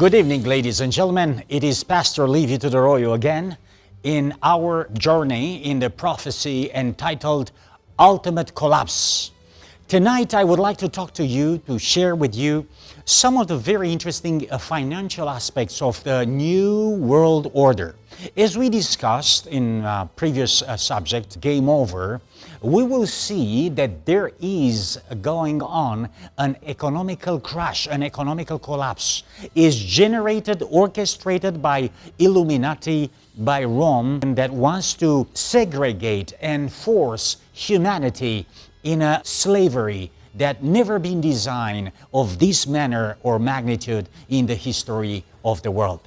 Good evening, ladies and gentlemen. It is Pastor Livio Tudoroyo again in our journey in the prophecy entitled Ultimate Collapse. Tonight, I would like to talk to you, to share with you some of the very interesting uh, financial aspects of the New World Order. As we discussed in uh, previous uh, subject, Game Over, we will see that there is going on an economical crash, an economical collapse, is generated, orchestrated by Illuminati, by Rome, that wants to segregate and force humanity in a slavery that never been designed of this manner or magnitude in the history of the world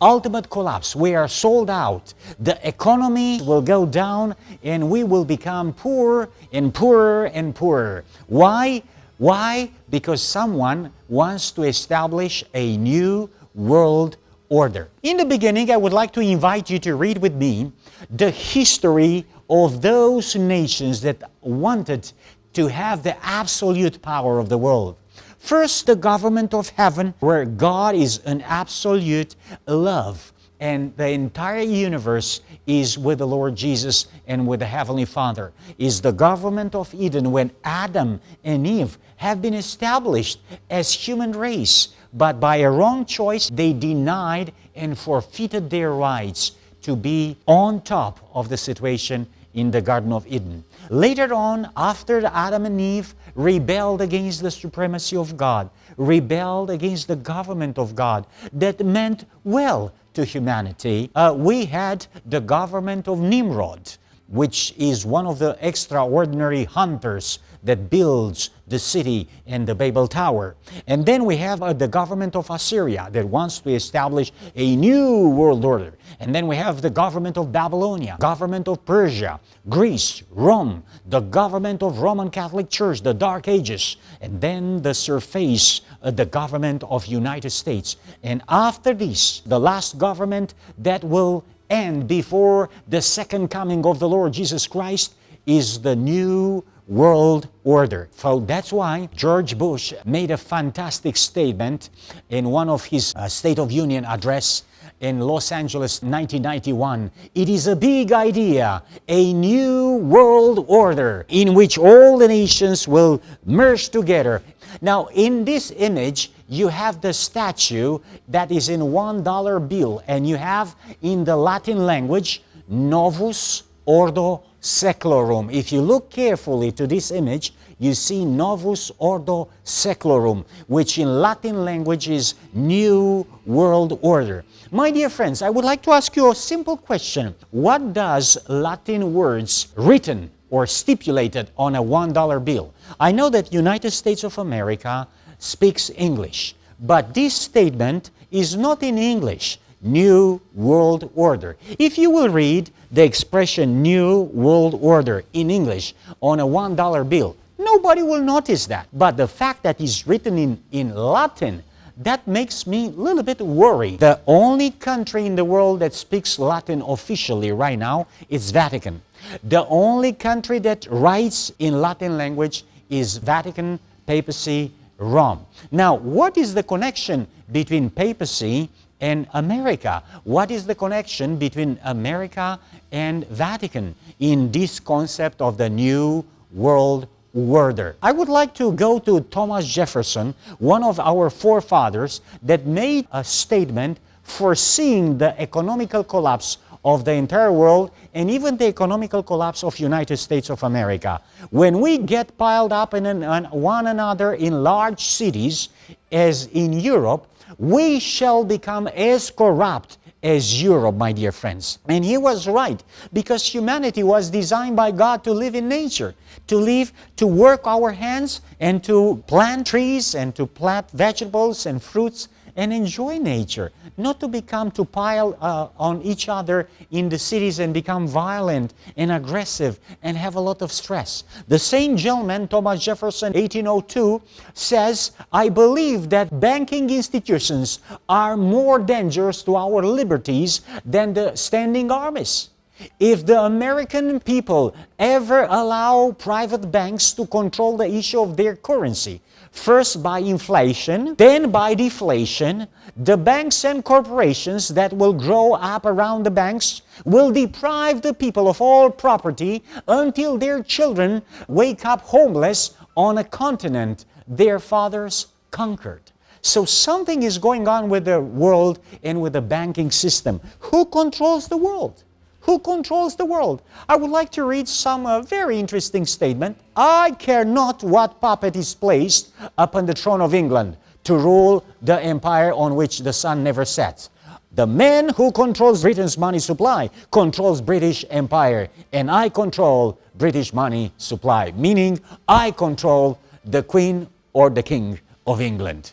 ultimate collapse. We are sold out. The economy will go down and we will become poor and poorer and poorer. Why? Why? Because someone wants to establish a new world order. In the beginning, I would like to invite you to read with me the history of those nations that wanted to have the absolute power of the world. First, the government of heaven, where God is an absolute love and the entire universe is with the Lord Jesus and with the Heavenly Father, is the government of Eden when Adam and Eve have been established as human race, but by a wrong choice they denied and forfeited their rights to be on top of the situation in the Garden of Eden. Later on, after Adam and Eve rebelled against the supremacy of God, rebelled against the government of God that meant well to humanity, uh, we had the government of Nimrod, which is one of the extraordinary hunters that builds the city and the Babel Tower. And then we have uh, the government of Assyria that wants to establish a new world order. And then we have the government of Babylonia, government of Persia, Greece, Rome, the government of Roman Catholic Church, the Dark Ages, and then the surface, uh, the government of United States. And after this, the last government that will end before the second coming of the Lord Jesus Christ is the new world order. So that's why George Bush made a fantastic statement in one of his uh, State of Union address in Los Angeles 1991. It is a big idea, a new world order in which all the nations will merge together. Now in this image, you have the statue that is in one dollar bill and you have in the Latin language Novus Ordo Seclorum. If you look carefully to this image, you see Novus Ordo Seclorum, which in Latin language is New World Order. My dear friends, I would like to ask you a simple question. What does Latin words written or stipulated on a $1 bill? I know that United States of America speaks English, but this statement is not in English. New World Order. If you will read the expression New World Order in English on a $1 bill, nobody will notice that. But the fact that it's written in, in Latin, that makes me a little bit worried. The only country in the world that speaks Latin officially right now is Vatican. The only country that writes in Latin language is Vatican, papacy, Rome. Now, what is the connection between papacy and America. What is the connection between America and Vatican in this concept of the New World Order? I would like to go to Thomas Jefferson, one of our forefathers that made a statement foreseeing the economical collapse of the entire world and even the economical collapse of United States of America. When we get piled up in an, one another in large cities, as in Europe, we shall become as corrupt as Europe, my dear friends. And he was right, because humanity was designed by God to live in nature, to live, to work our hands, and to plant trees, and to plant vegetables and fruits, and enjoy nature, not to become to pile uh, on each other in the cities and become violent and aggressive and have a lot of stress. The same gentleman, Thomas Jefferson, 1802, says, I believe that banking institutions are more dangerous to our liberties than the standing armies. If the American people ever allow private banks to control the issue of their currency, first by inflation, then by deflation. The banks and corporations that will grow up around the banks will deprive the people of all property until their children wake up homeless on a continent their fathers conquered. So something is going on with the world and with the banking system. Who controls the world? Who controls the world? I would like to read some uh, very interesting statement. I care not what puppet is placed upon the throne of England to rule the empire on which the sun never sets. The man who controls Britain's money supply controls British empire and I control British money supply, meaning I control the queen or the king of England.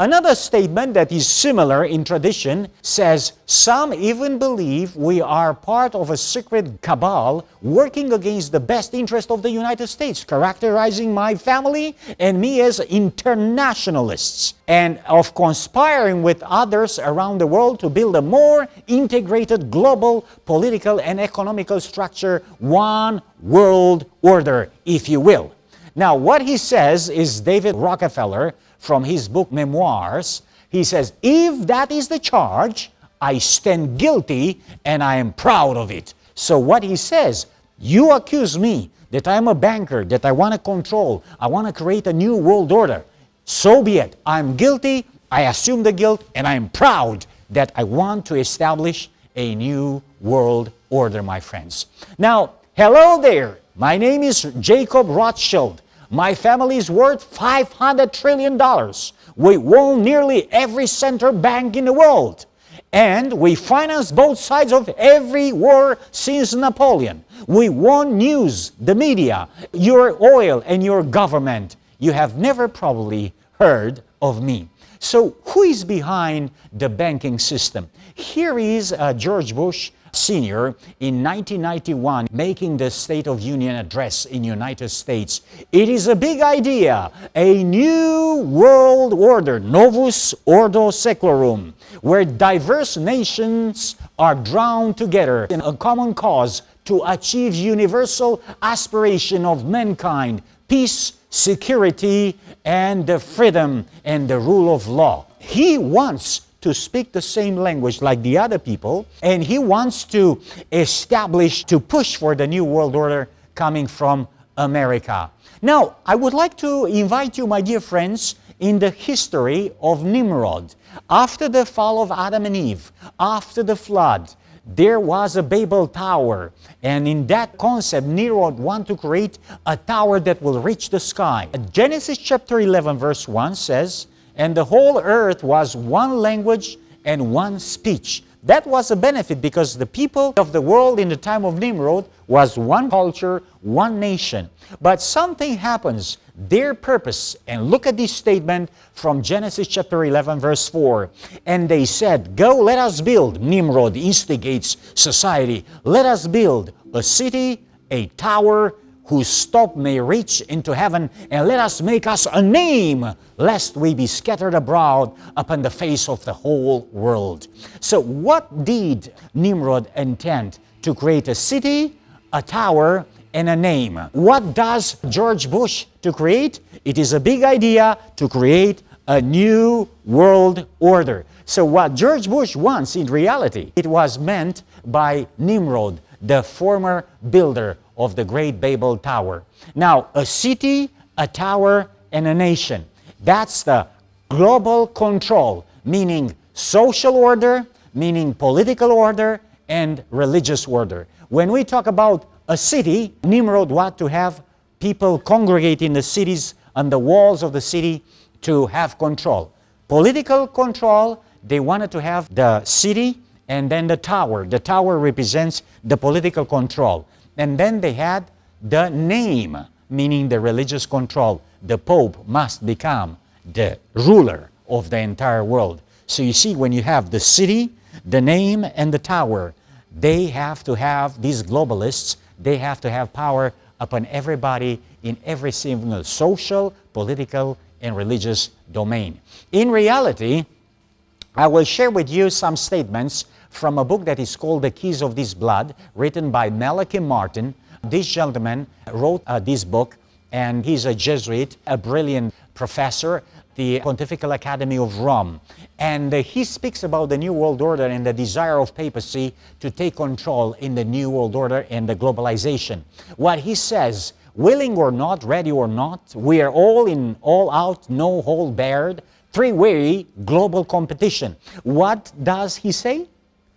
Another statement that is similar in tradition says, Some even believe we are part of a secret cabal working against the best interest of the United States, characterizing my family and me as internationalists, and of conspiring with others around the world to build a more integrated global political and economical structure, one world order, if you will. Now, what he says is David Rockefeller from his book Memoirs. He says, if that is the charge, I stand guilty and I am proud of it. So what he says, you accuse me that I'm a banker, that I want to control, I want to create a new world order. So be it. I'm guilty, I assume the guilt, and I'm proud that I want to establish a new world order, my friends. Now, hello there. My name is Jacob Rothschild. My family is worth $500 trillion. We own nearly every central bank in the world. And we finance both sides of every war since Napoleon. We won news, the media, your oil, and your government. You have never probably heard of me. So who is behind the banking system? Here is uh, George Bush Sr. in 1991 making the State of Union address in United States. It is a big idea, a new world order, novus ordo seclorum, where diverse nations are drawn together in a common cause to achieve universal aspiration of mankind, peace, security, and the freedom and the rule of law. He wants to speak the same language like the other people, and he wants to establish, to push for the New World Order coming from America. Now, I would like to invite you, my dear friends, in the history of Nimrod. After the fall of Adam and Eve, after the flood, there was a Babel tower. And in that concept, Nimrod wanted to create a tower that will reach the sky. Genesis chapter 11 verse 1 says, and the whole earth was one language and one speech. That was a benefit because the people of the world in the time of Nimrod was one culture, one nation. But something happens, their purpose, and look at this statement from Genesis chapter 11 verse 4. And they said, Go, let us build. Nimrod instigates society. Let us build a city, a tower, whose top may reach into heaven, and let us make us a name, lest we be scattered abroad upon the face of the whole world. So what did Nimrod intend? To create a city, a tower, and a name. What does George Bush to create? It is a big idea to create a new world order. So what George Bush wants in reality, it was meant by Nimrod, the former builder of the great Babel Tower. Now, a city, a tower, and a nation. That's the global control, meaning social order, meaning political order, and religious order. When we talk about a city, Nimrod wanted to have people congregate in the cities on the walls of the city to have control. Political control, they wanted to have the city and then the tower. The tower represents the political control. And then they had the name, meaning the religious control. The Pope must become the ruler of the entire world. So you see, when you have the city, the name, and the tower, they have to have, these globalists, they have to have power upon everybody in every single social, political, and religious domain. In reality, I will share with you some statements from a book that is called The Keys of This Blood, written by Malachi Martin. This gentleman wrote uh, this book, and he's a Jesuit, a brilliant professor, the Pontifical Academy of Rome. And uh, he speaks about the New World Order and the desire of papacy to take control in the New World Order and the globalization. What he says, willing or not, ready or not, we are all in all out, no hold barred, three-way global competition. What does he say?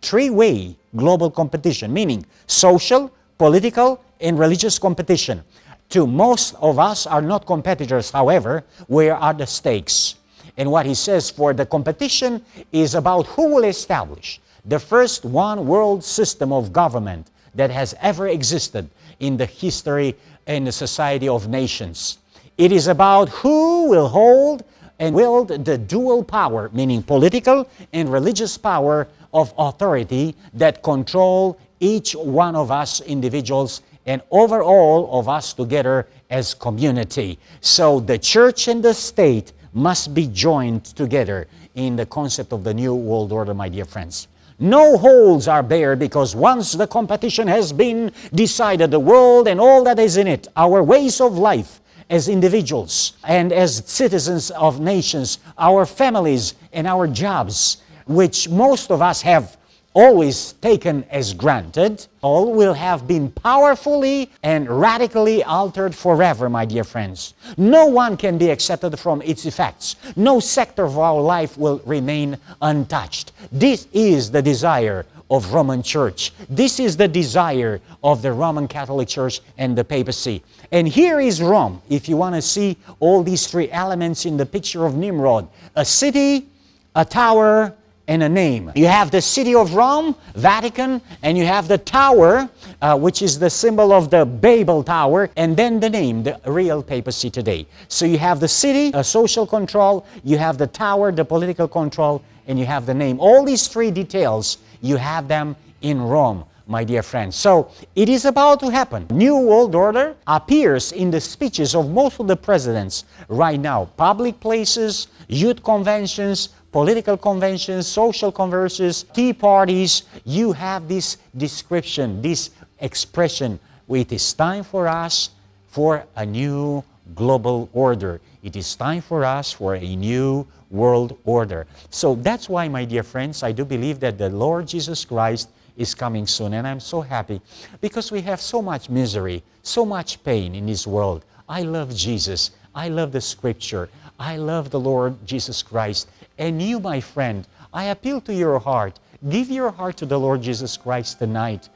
Three-way global competition, meaning social, political, and religious competition. To most of us are not competitors, however, where are the stakes? And what he says for the competition is about who will establish the first one world system of government that has ever existed in the history and the society of nations. It is about who will hold and wield the dual power, meaning political and religious power of authority that control each one of us individuals and over all of us together as community. So the church and the state must be joined together in the concept of the New World Order, my dear friends. No holds are bare because once the competition has been decided, the world and all that is in it, our ways of life as individuals and as citizens of nations, our families and our jobs, which most of us have always taken as granted, all will have been powerfully and radically altered forever, my dear friends. No one can be accepted from its effects. No sector of our life will remain untouched. This is the desire of Roman Church. This is the desire of the Roman Catholic Church and the papacy. And here is Rome, if you want to see all these three elements in the picture of Nimrod. A city, a tower, and a name. You have the city of Rome, Vatican, and you have the tower, uh, which is the symbol of the Babel Tower, and then the name, the real papacy today. So you have the city, a social control, you have the tower, the political control, and you have the name. All these three details, you have them in Rome my dear friends. So it is about to happen. New World Order appears in the speeches of most of the presidents right now. Public places, youth conventions, political conventions, social converses, tea parties, you have this description, this expression. It is time for us for a new global order. It is time for us for a new world order. So that's why, my dear friends, I do believe that the Lord Jesus Christ is coming soon. And I'm so happy because we have so much misery, so much pain in this world. I love Jesus. I love the scripture. I love the Lord Jesus Christ. And you, my friend, I appeal to your heart. Give your heart to the Lord Jesus Christ tonight.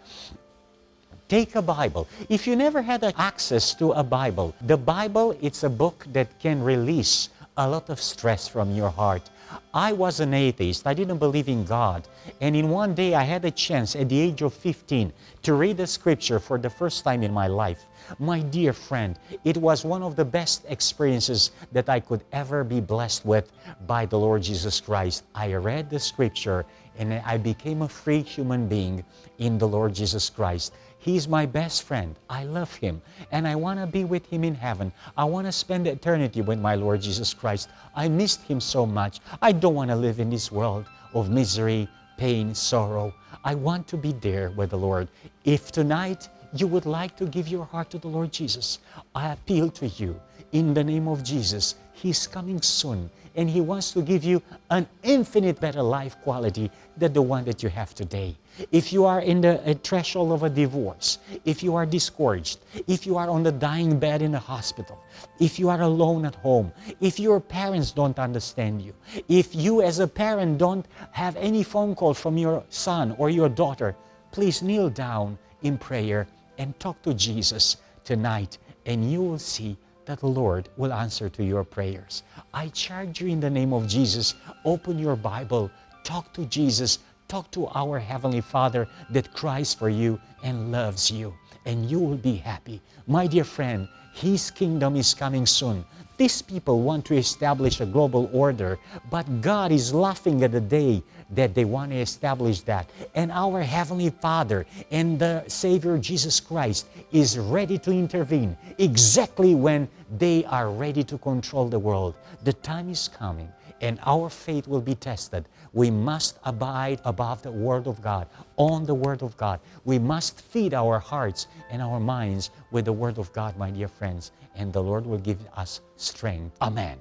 Take a Bible. If you never had access to a Bible, the Bible, it's a book that can release a lot of stress from your heart. I was an atheist. I didn't believe in God. And in one day, I had a chance at the age of 15 to read the scripture for the first time in my life. My dear friend, it was one of the best experiences that I could ever be blessed with by the Lord Jesus Christ. I read the scripture and I became a free human being in the Lord Jesus Christ. He's my best friend. I love Him and I want to be with Him in heaven. I want to spend eternity with my Lord Jesus Christ. I missed Him so much. I don't want to live in this world of misery, pain, sorrow. I want to be there with the Lord. If tonight you would like to give your heart to the Lord Jesus, I appeal to you in the name of Jesus. He's coming soon and He wants to give you an infinite better life quality than the one that you have today. If you are in the threshold of a divorce, if you are discouraged, if you are on the dying bed in a hospital, if you are alone at home, if your parents don't understand you, if you as a parent don't have any phone call from your son or your daughter, please kneel down in prayer and talk to Jesus tonight and you will see that the Lord will answer to your prayers. I charge you in the name of Jesus, open your Bible, talk to Jesus, talk to our Heavenly Father that cries for you and loves you, and you will be happy. My dear friend, His kingdom is coming soon. These people want to establish a global order, but God is laughing at the day that they want to establish that. And our Heavenly Father and the Savior Jesus Christ is ready to intervene exactly when they are ready to control the world. The time is coming and our faith will be tested. We must abide above the Word of God, on the Word of God. We must feed our hearts and our minds with the Word of God, my dear friends, and the Lord will give us strength. Amen.